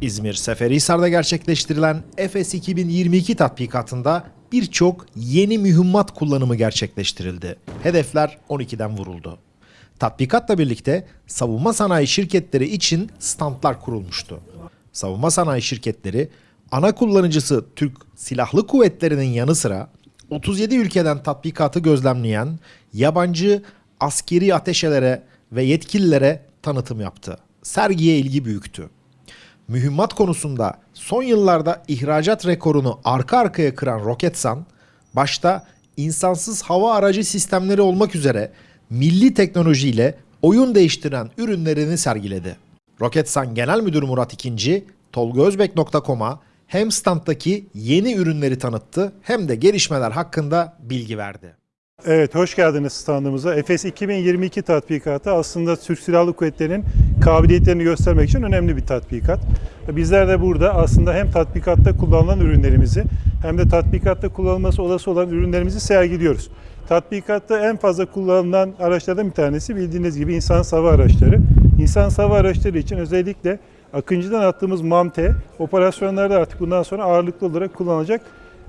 İzmir Seferihisar'da gerçekleştirilen Efes 2022 tatbikatında birçok yeni mühimmat kullanımı gerçekleştirildi. Hedefler 12'den vuruldu. Tatbikatla birlikte savunma sanayi şirketleri için standlar kurulmuştu. Savunma sanayi şirketleri ana kullanıcısı Türk Silahlı Kuvvetleri'nin yanı sıra 37 ülkeden tatbikatı gözlemleyen yabancı askeri ateşelere ve yetkililere tanıtım yaptı. Sergiye ilgi büyüktü. Mühimmat konusunda son yıllarda ihracat rekorunu arka arkaya kıran Roketsan, başta insansız hava aracı sistemleri olmak üzere milli teknolojiyle oyun değiştiren ürünlerini sergiledi. Roketsan Genel Müdürü Murat İkinci, tolgaözbek.com'a hem standdaki yeni ürünleri tanıttı hem de gelişmeler hakkında bilgi verdi. Evet, hoş geldiniz standımıza. Efes 2022 tatbikatı aslında Türk Silahlı Kuvvetleri'nin kabiliyetlerini göstermek için önemli bir tatbikat. Bizler de burada aslında hem tatbikatta kullanılan ürünlerimizi hem de tatbikatta kullanılması olası olan ürünlerimizi sergiliyoruz. Tatbikatta en fazla kullanılan araçlardan bir tanesi bildiğiniz gibi insan hava araçları. İnsan hava araçları için özellikle Akıncı'dan attığımız MAMTE operasyonlarda artık bundan sonra ağırlıklı olarak kullanılacak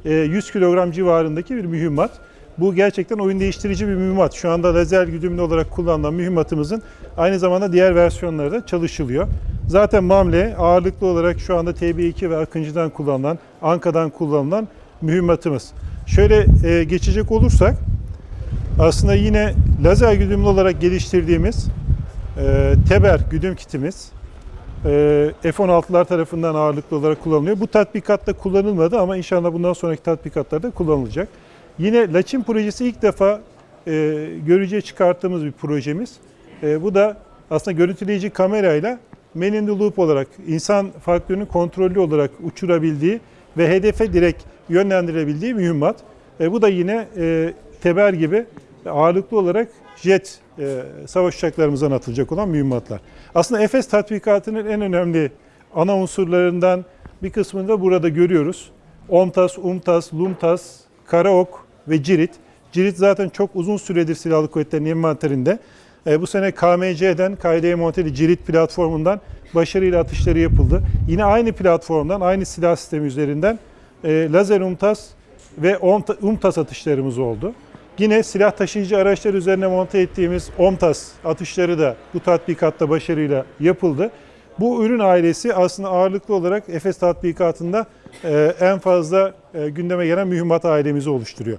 100 kilogram civarındaki bir mühimmat. Bu gerçekten oyun değiştirici bir mühimmat. Şu anda lazer güdümlü olarak kullanılan mühimmatımızın aynı zamanda diğer versiyonları da çalışılıyor. Zaten MAMLE ağırlıklı olarak şu anda TB2 ve Akıncı'dan kullanılan, Anka'dan kullanılan mühimmatımız. Şöyle e, geçecek olursak aslında yine lazer güdümlü olarak geliştirdiğimiz e, Teber güdüm kitimiz e, F-16'lar tarafından ağırlıklı olarak kullanılıyor. Bu tatbikatta kullanılmadı ama inşallah bundan sonraki tatbikatlarda kullanılacak. Yine Laçin projesi ilk defa e, görücüye çıkarttığımız bir projemiz. E, bu da aslında görüntüleyici kamerayla man in the loop olarak insan faktörünün kontrollü olarak uçurabildiği ve hedefe direkt yönlendirebildiği mühimmat. E, bu da yine e, Teber gibi ağırlıklı olarak jet e, savaş uçaklarımızdan atılacak olan mühimmatlar. Aslında Efes tatbikatının en önemli ana unsurlarından bir kısmını da burada görüyoruz. OMTAS, UMTAS, LUMTAS, Karaok ve Cirit. Cirit zaten çok uzun süredir Silahlı Kuvvetleri'nin envanterinde. E, bu sene KMC'den, KD Monteli Cirit platformundan başarıyla atışları yapıldı. Yine aynı platformdan, aynı silah sistemi üzerinden e, lazer UMTAS ve UMTAS atışlarımız oldu. Yine silah taşıyıcı araçlar üzerine monte ettiğimiz OMTAS atışları da bu tatbikatta başarıyla yapıldı. Bu ürün ailesi aslında ağırlıklı olarak Efes tatbikatında e, en fazla e, gündeme gelen mühimmat ailemizi oluşturuyor.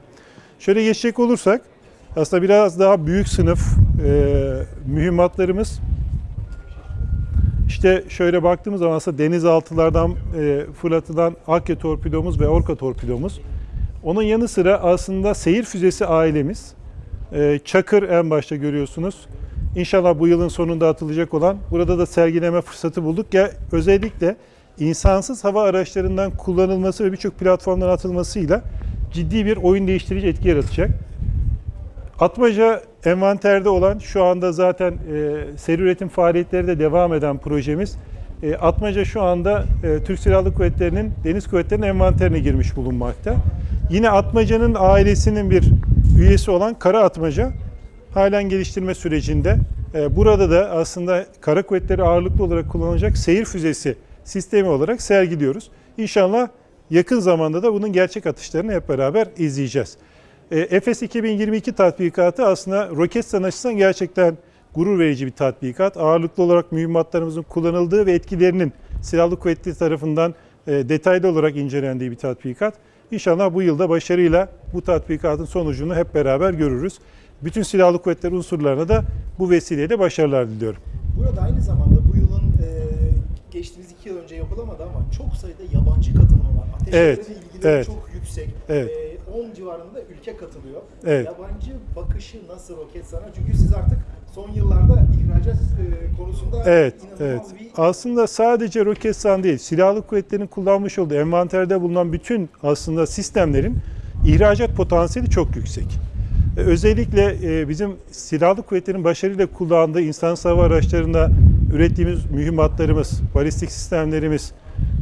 Şöyle geçecek olursak aslında biraz daha büyük sınıf e, mühimmatlarımız işte şöyle baktığımız zaman aslında denizaltılardan fırlatılan Akya torpidomuz ve Orka torpidomuz. Onun yanı sıra aslında seyir füzesi ailemiz. Çakır en başta görüyorsunuz. İnşallah bu yılın sonunda atılacak olan burada da sergileme fırsatı bulduk. Ya özellikle insansız hava araçlarından kullanılması ve birçok platformdan atılmasıyla ciddi bir oyun değiştirici etki yaratacak. Atmaca envanterde olan şu anda zaten e, seri üretim faaliyetleri de devam eden projemiz. E, Atmaca şu anda e, Türk Silahlı Kuvvetleri'nin Deniz Kuvvetleri'nin envanterine girmiş bulunmakta. Yine Atmaca'nın ailesinin bir üyesi olan Kara Atmaca halen geliştirme sürecinde. E, burada da aslında Kara Kuvvetleri ağırlıklı olarak kullanılacak seyir füzesi sistemi olarak sergiliyoruz. İnşallah yakın zamanda da bunun gerçek atışlarını hep beraber izleyeceğiz. E, Efes 2022 tatbikatı aslında roket sanaşısından gerçekten gurur verici bir tatbikat. Ağırlıklı olarak mühimmatlarımızın kullanıldığı ve etkilerinin silahlı kuvvetleri tarafından e, detaylı olarak incelendiği bir tatbikat. İnşallah bu yılda başarıyla bu tatbikatın sonucunu hep beraber görürüz. Bütün silahlı kuvvetler unsurlarına da bu vesileyle başarılar diliyorum. Burada aynı zamanda geçtiğimiz iki yıl önce yapılamadı ama çok sayıda yabancı katılımı var. Ateşlerle Evet, ilgileri evet. çok yüksek. Evet. E, 10 civarında ülke katılıyor. Evet. Yabancı bakışı nasıl Roketsan'a? Çünkü siz artık son yıllarda ihracat e, konusunda Evet, evet. bir Aslında sadece Roketsan değil, silahlı kuvvetlerin kullanmış olduğu envanterde bulunan bütün aslında sistemlerin ihracat potansiyeli çok yüksek. Özellikle e, bizim silahlı kuvvetlerin başarıyla kullandığı insan hava araçlarında ürettiğimiz mühimmatlarımız, balistik sistemlerimiz,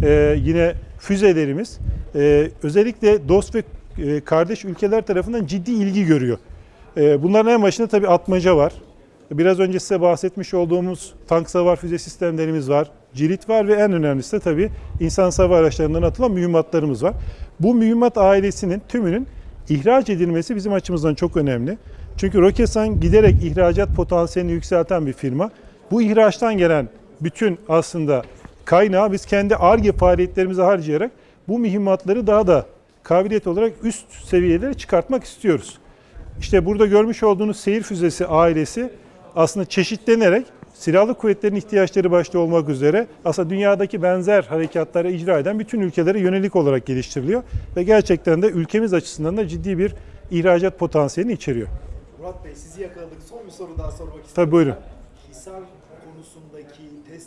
e, yine füzelerimiz e, özellikle dost ve e, kardeş ülkeler tarafından ciddi ilgi görüyor. E, Bunların en başında tabii atmaca var. Biraz önce size bahsetmiş olduğumuz tank savar füze sistemlerimiz var. cirit var ve en önemlisi de tabii insan hava araçlarından atılan mühimmatlarımız var. Bu mühimmat ailesinin tümünün ihraç edilmesi bizim açımızdan çok önemli. Çünkü Roketsan giderek ihracat potansiyelini yükselten bir firma. Bu ihraçtan gelen bütün aslında kaynağı biz kendi ARGE faaliyetlerimize harcayarak bu mühimmatları daha da kabiliyet olarak üst seviyelere çıkartmak istiyoruz. İşte burada görmüş olduğunuz seyir füzesi ailesi aslında çeşitlenerek silahlı kuvvetlerin ihtiyaçları başta olmak üzere aslında dünyadaki benzer harekatları icra eden bütün ülkelere yönelik olarak geliştiriliyor ve gerçekten de ülkemiz açısından da ciddi bir ihracat potansiyelini içeriyor. Murat Bey sizi yakaladık. Son bir soru daha sormak istiyorum. Tabii buyurun. Hisar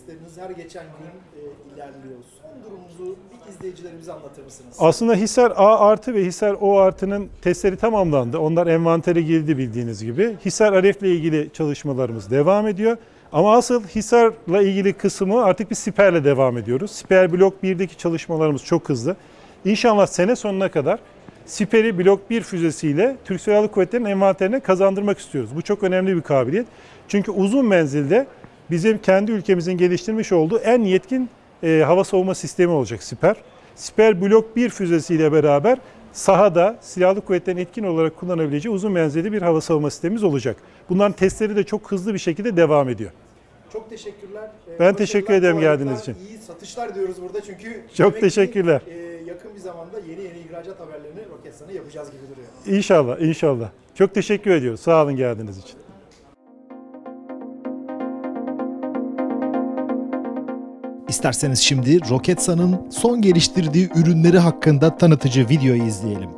testleriniz her geçen gün e, ilerliyor. Son durumunuzu bir izleyicilerimize anlatır mısınız? Aslında Hisar A artı ve Hisar O artının testleri tamamlandı. Onlar envantere girdi bildiğiniz gibi. Hisar Aref'le ilgili çalışmalarımız devam ediyor. Ama asıl Hisar'la ilgili kısmı artık bir Siper'le devam ediyoruz. Siper Blok 1'deki çalışmalarımız çok hızlı. İnşallah sene sonuna kadar Siper'i Blok 1 füzesiyle Türk Silahlı Kuvvetleri'nin envanterine kazandırmak istiyoruz. Bu çok önemli bir kabiliyet. Çünkü uzun menzilde bizim kendi ülkemizin geliştirmiş olduğu en yetkin e, hava savunma sistemi olacak Siper. Siper Blok 1 füzesiyle beraber sahada silahlı kuvvetlerin etkin olarak kullanabileceği uzun menzilli bir hava savunma sistemimiz olacak. Bunların testleri de çok hızlı bir şekilde devam ediyor. Çok teşekkürler. Ee, Ben teşekkür ederim geldiğiniz için. İyi satışlar diyoruz burada çünkü Çok ki, teşekkürler. e, yakın bir zamanda yeni yeni ihracat haberlerini Roketsan'a yapacağız gibi duruyor. İnşallah, inşallah. Çok teşekkür ediyoruz. Sağ olun geldiğiniz için. İsterseniz şimdi Roketsan'ın son geliştirdiği ürünleri hakkında tanıtıcı videoyu izleyelim.